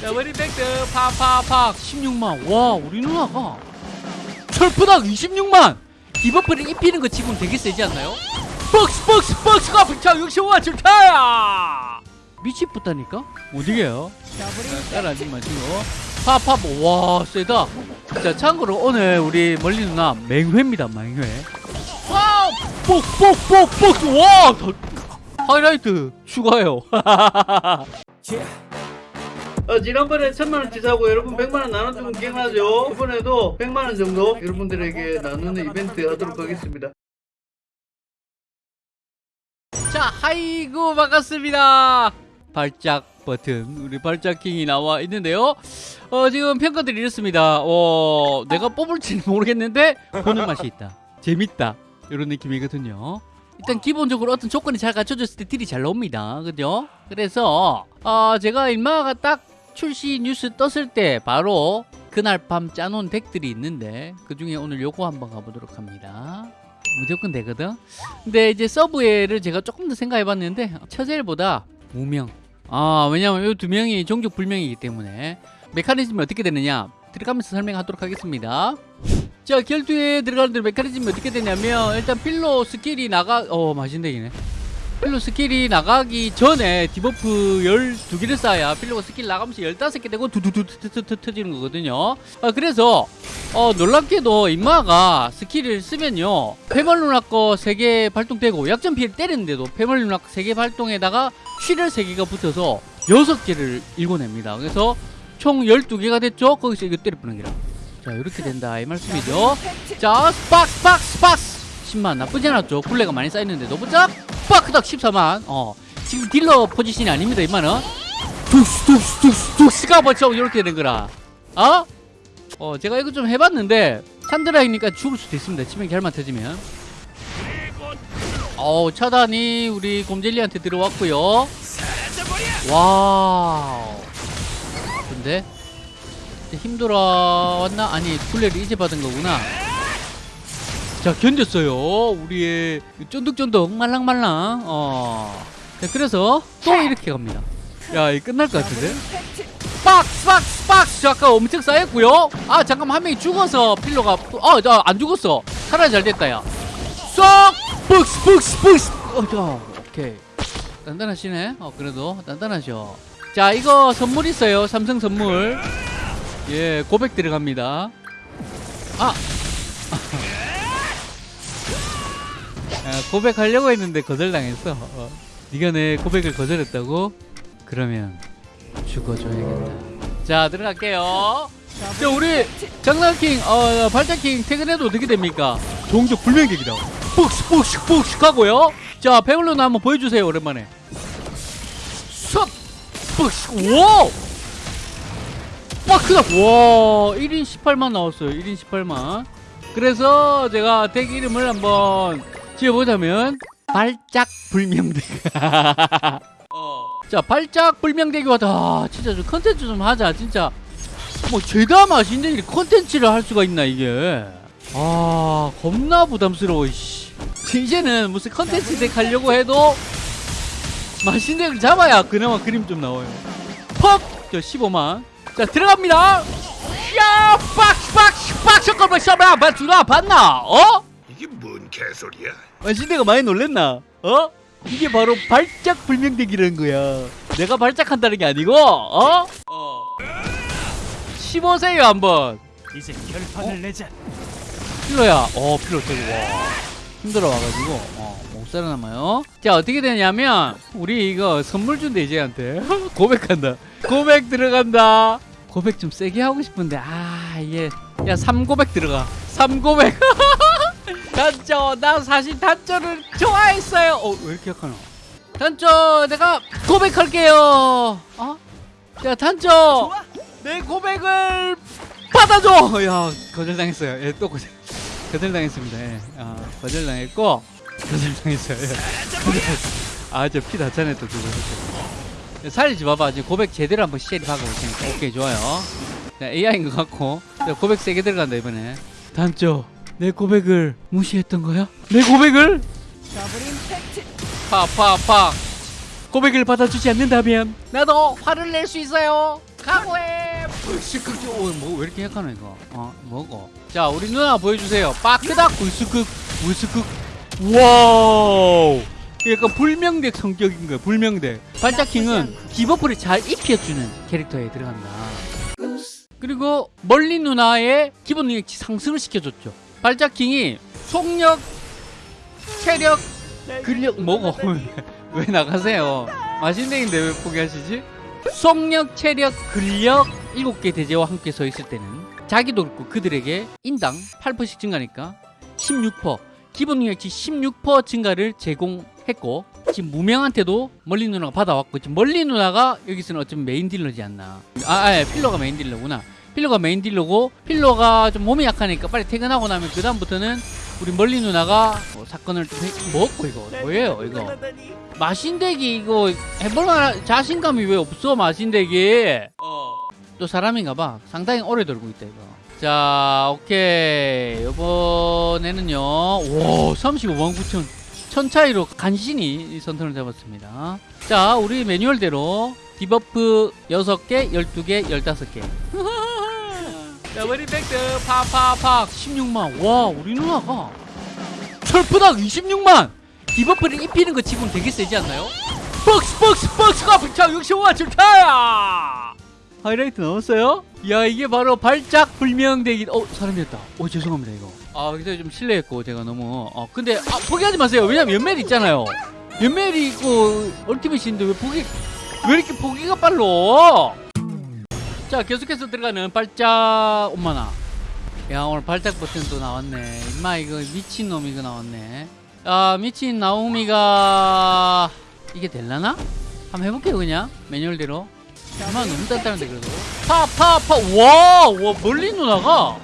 자 머리 팩트 팍팍팍. 16만. 와 우리 누나가. 철푸닥 26만. 디버프를 입히는 거 지금 되게 세지 않나요? 박스 박스 박스가 불차 65만 줄타야. 미치겠다니까? 못 이겨요. 따라하지 마시고 팝팝 와 세다. 자 참고로 오늘 우리 멀리 누나 맹회입니다 맹회. 와우 뽁뽁뽁뽁. 와 더- 하이라이트 추가요 어, 지난번에 천만원 치 사고 여러분 백만원 나눠주면 기억나죠? 이번에도 백만원 정도 여러분들에게 나누는 이벤트 하도록 하겠습니다. 자 하이구 반갑습니다. 발작 버튼. 우리 발작킹이 나와 있는데요. 어 지금 평가들이 이렇습니다. 어 내가 뽑을지는 모르겠는데 보는 맛이 있다. 재밌다. 이런 느낌이거든요. 일단 기본적으로 어떤 조건이 잘 갖춰졌을 때 딜이 잘 나옵니다. 그죠? 그래서 어 제가 일마가 딱 출시 뉴스 떴을 때 바로 그날 밤 짜놓은 덱들이 있는데 그 중에 오늘 요거 한번 가보도록 합니다. 무조건 되거든? 근데 이제 서브웨를 제가 조금 더 생각해 봤는데 처젤보다 무명. 아 왜냐면 이 두 명이 종족 불명이기 때문에. 메커니즘이 어떻게 되느냐? 들어가면서 설명하도록 하겠습니다. 자 결투에 들어가는 메커니즘이 어떻게 되냐면 일단 필로 스킬이 나가 어 마신덱이네 필로 스킬이 나가기 전에 debuff 12개를 쌓아야 필로가 스킬 나가면서 15개 되고 두두두두두 터지는 거거든요. 아, 그래서 어, 놀랍게도 임마가 스킬을 쓰면요. 페멀 루나 거 3개 발동되고 약점 피해를 때리는데도 페멀 루나 3개 발동에다가 쉬를 3개가 붙어서 6개를 읽어냅니다. 그래서 총 12개가 됐죠? 거기서 이거 때려부는 게라. 자 이렇게 된다 이 말씀이죠. 자 스박스 박스 박스 10만 나쁘지 않았죠? 굴레가 많이 쌓였는데도 보자 스파크닥 14만. 어. 지금 딜러 포지션이 아닙니다 이만은. 툭스 툭스 툭스 툭스가 벌써 이렇게 된 거라. 어? 어 제가 이거 좀 해봤는데 찬드라이니까 죽을 수도 있습니다. 치명이 잘만 터지면. 어 차단이 우리 곰젤리한테 들어왔고요. 와우. 근데 힘 돌아왔나? 아니 굴레를 이제 받은 거구나 자 견뎠어요. 우리의 쫀득쫀득 말랑말랑. 어. 자, 그래서 또 이렇게 갑니다. 야 이 끝날 것 같은데? 박스 박스 박스 자, 아까 엄청 쌓였고요. 아 잠깐만 한 명이 죽어서 필로가 어안 죽었어. 살아 잘 됐다 야쏙! 박스 박스 박스! 어자 오케이. 단단하시네. 어 그래도 단단하죠 자 이거 선물 있어요. 삼성 선물. 예 고백 들어갑니다. 아 아, 고백하려고 했는데 거절당했어. 어. 네가 내 고백을 거절했다고? 그러면 죽어줘야겠다. 자 들어갈게요. 자 우리 장난킹, 어, 발자킹 퇴근해도 어떻게 됩니까? 종족 불명객이다. 푹스 푹스 푹스 하고요. 자 배울로나 한번 보여주세요 오랜만에. 쏙 푹스 와. 빠크다 와 1인 18만 나왔어요 1인 18만 그래서 제가 덱 이름을 한번 지어보자면 발작 불명대기 어. 자 발작 불명대기 와다 진짜 좀 컨텐츠 좀 하자 진짜 뭐 죄다 맛인데 이 컨텐츠를 할 수가 있나 이게 아 겁나 부담스러워 씨. 이제는 무슨 컨텐츠 덱 하려고 해도 맛있는 덱을 잡아야 그나마 그림 좀 나와요 퍽 저 15만 자 들어갑니다 야 박스 박스 박스 잠깐만 샤브라 봤나 봤나 어? 이게 뭔 개소리야? 마신덱이 많이 놀랬나? 어? 이게 바로 발작 불명덱이라는 거야. 내가 발작한다는 게 아니고, 어? 어. 15세요 한번. 이제 결판을 내자. 필로야. 어, 필로 되고 와. 힘들어 와가지고 어, 못 살아남아요. 자 어떻게 되냐면 우리 이거 선물 준대 이제한테 고백한다. 고백 들어간다. 고백 좀 세게 하고 싶은데 아 이게 야 3고백 들어가. 3고백. 단조 나 사실 단조를 좋아했어요. 어 왜 이렇게 약하나? 단조 내가 고백할게요. 어? 야 단조 내 고백을 받아줘. 야 거절당했어요. 예, 또 거절. 거절당했습니다. 예. 아, 거절당했고 거절당했어요. 예. 아저 피 다. 예, 살리지 마봐. 지금 고백 제대로 한번 시리하고 오케이 좋아요. 자, AI인 것 같고 자, 고백 세게 들어간다 이번에. 단조 내 고백을 무시했던 거야? 내 고백을? 파파파. 고백을 받아주지 않는다면 나도 화를 낼 수 있어요. 각오해. 불스극 뭐왜 이렇게 약하노 이거? 어 뭐고 자 우리 누나 보여주세요. 빠크닥. 불스극 불스극. 와우. 약간 불명덱 성격인 거야 불명덱 반짝킹은 debuff를 잘 입혀주는 캐릭터에 들어간다. 그리고 멀리 누나의 기본 능력치 상승을 시켜줬죠 발작킹이 속력 체력 근력 뭐고 왜 나가세요? 마신덱인데 왜 포기하시지? 속력 체력 근력 7개 대죄와 함께 서 있을 때는 자기도 그렇고 그들에게 인당 8%씩 증가니까 16% 기본 능력치 16% 증가를 제공했고 지금 무명한테도 멀리 누나가 받아왔고 지금 멀리 누나가 여기서는 어쩌면 메인 딜러지 않나. 아, 아 필로가 메인 딜러구나 필러가 main dealer고 필러가 좀 몸이 약하니까 빨리 퇴근하고 나면 그 다음부터는 우리 멀리 누나가 뭐 사건을 좀 해, 뭐고 이거 뭐예요 이거? 마신대기 이거 해볼만 자신감이 왜 없어 마신대기? 또 사람인가 봐. 상당히 오래 돌고 있다 이거. 자 오케이. 이번에는요. 와 35만 9천. 천 차이로 간신히 이 선턴을 잡았습니다. 자 우리 매뉴얼대로 debuff 6개 12개 15개 자 머리백드 팍팍팍 16만. 와 우리 누나가 철푸닥 26만. 디버프를 입히는 거 치고는 되게 세지 않나요? 박스 박스 박스가 불차 65만 줄타야! 하이라이트 넣었어요? 야 이게 바로 발작 불명대기. 어 사람이었다. 어 죄송합니다 이거. 아 그래서 좀 실례했고 제가 너무. 어 근데 아 포기하지 마세요. 왜냐면 연멜 있잖아요. 연멜이 있고 얼티밋인데 왜 포기 왜 이렇게 포기가 빨라 자 계속해서 들어가는 발작 엄마나. 야 오늘 발작 버튼도 나왔네. 임마 이거 미친놈 이거 나왔네. 아 미친 나오미가 이게 될라나? 한번 해볼게요 그냥. 매뉴얼대로. 엄마 너무 단단한데 그래도. 파파파 와와 멀리 누나가.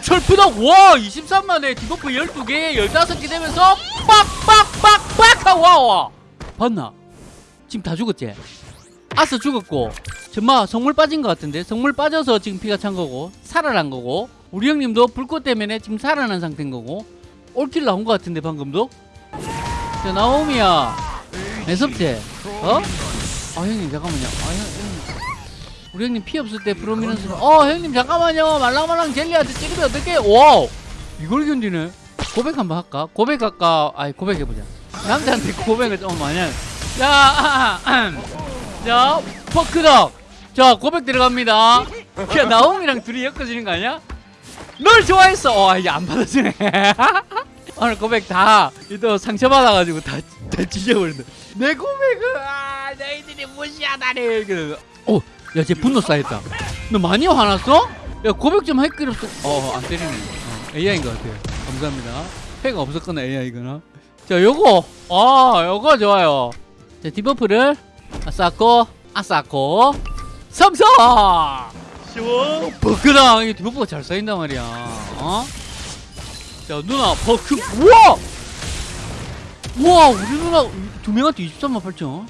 철푸덕 와 23만에 debuff 12개 15개 되면서 빡빡빡빡 와와. 봤나? 지금 다 죽었지? 아싸 죽었고 정말 성물 빠진 것 같은데 성물 빠져서 지금 피가 찬 거고 살아난 거고 우리 형님도 불꽃 때문에 지금 살아난 상태인 거고 all kill 나온 것 같은데 방금도? 자 나오미야 매섭지? 어? 아 형님 잠깐만요. 아 형, 형님. 우리 형님 피 없을 때 프로미넌스로 어 형님 잠깐만요. 말랑말랑 젤리한테 찌르면 어떡해? 와우! 이걸 견디네? 고백 한번 할까? 고백할까? 아이 고백해보자. 남자한테 고백을 좀 많이 하 자, 아, 아, 자 포크덕. 자 고백 들어갑니다. 야 나옴이랑 둘이 엮어지는 거 아니야? 널 좋아했어. 어 이게 안 받아주네. 오늘 고백 다또 상처받아가지고 다, 다 찢어버린다. 내 고백은 아 너희들이 무시하다니 그래서. 어야쟤 분노 쌓였다. 너 많이 화났어? 야 고백 좀 할길 없어 어안 때리네. 어, AI인 것 같아요. 감사합니다. 패가 없었거나 AI거나. 자 요거. 아 요거 좋아요. 자 디버프를 쌓고 아 쌓고 삼성 쉬워. 버크랑 이게 디버프가 잘 쌓인단 말이야 어? 자 누나 버크 우와 우와 우리 누나 두 명한테 23만 8천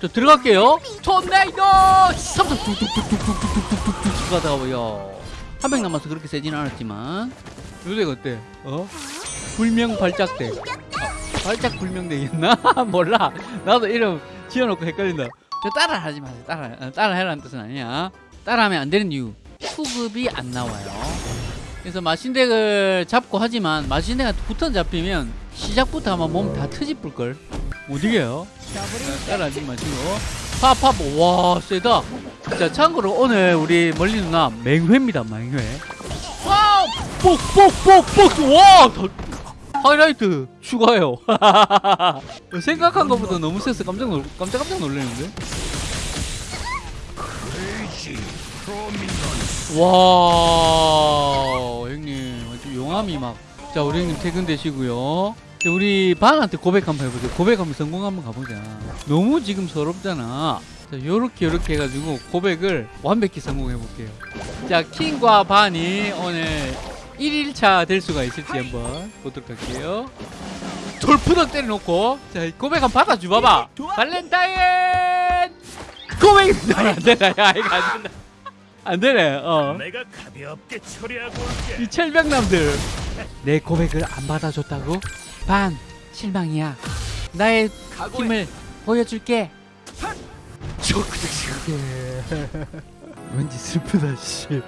자 들어갈게요 토네이도 삼성 뚝뚝뚝뚝뚝뚝뚝뚝뚝 가다가 뭐야 한명 남아서 그렇게 세진 않았지만 요새 어때? 어? 불명 발작대 아, 발작 불명대였나? 몰라 나도 이름 지어놓고 헷갈린다. 저 따라 하지 마세요. 따라 어, 따라 해라는 뜻은 아니야. 따라 하면 안 되는 이유. 수급이 안 나와요. 그래서 마신덱을 잡고 하지만 마신덱한테 붙어 잡히면 시작부터 아마 몸 다 트집을걸. 못 이겨요. 자, 따라 하지 마시고. 팝팝 와 세다. 자 참고로 오늘 우리 멀리 누나 맹회입니다 맹회. 와우 뽁뽁뽁뽁 와 더- 하이라이트 추가요. 생각한 것보다 너무 세서 깜짝 놀 깜짝 깜짝 놀랐는데? 와 형님. 아주 용암이 막자 우리 형님 퇴근 되시고요. 자, 우리 반한테 고백 한번 해보자 고백 한번 성공 한번 가보자. 너무 지금 서럽잖아. 자 요렇게 요렇게 해가지고 고백을 완벽히 성공해 볼게요. 자 킹과 반이 오늘 1일차 될 수가 있을지 한번 보도록 할게요. 돌푸덕 때려놓고 자 고백 한번 받아줘 봐봐. 발렌타인! 고백입니다. 안 되나 야 이거 안 된다. 안 되네. 어. 내가 가볍게 처리하고 올게. 이 철벽남들. 내 고백을 안 받아줬다고? 반 실망이야. 나의 힘을 보여줄게. 왠지 슬프다 씨